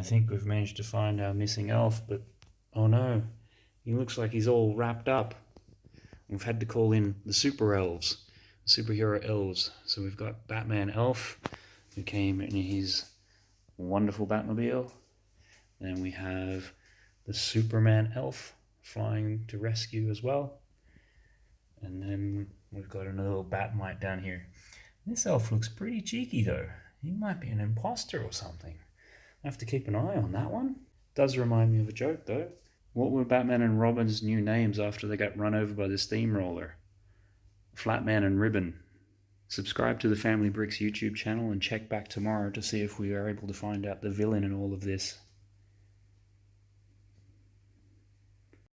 I think we've managed to find our missing elf, but oh no, he looks like he's all wrapped up. We've had to call in the super elves, superhero elves. So we've got Batman Elf, who came in his wonderful Batmobile. Then we have the Superman Elf flying to rescue as well. And then we've got another little Bat-Mite down here. This elf looks pretty cheeky though. He might be an imposter or something. I have to keep an eye on that one. Does remind me of a joke though. What were Batman and Robin's new names after they got run over by the steamroller? Flatman and Ribbon. Subscribe to the Family Bricks YouTube channel and check back tomorrow to see if we are able to find out the villain in all of this.